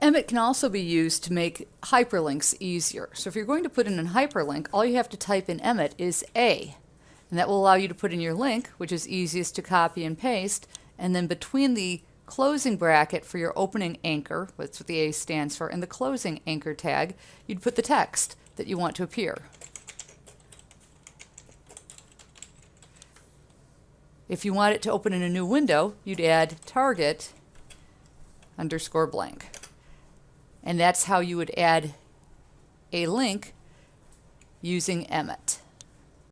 Emmet can also be used to make hyperlinks easier. So if you're going to put in a hyperlink, all you have to type in Emmet is A. And that will allow you to put in your link, which is easiest to copy and paste. And then between the closing bracket for your opening anchor, that's what the A stands for, and the closing anchor tag, you'd put the text that you want to appear. If you want it to open in a new window, you'd add target underscore blank. And that's how you would add a link using Emmet.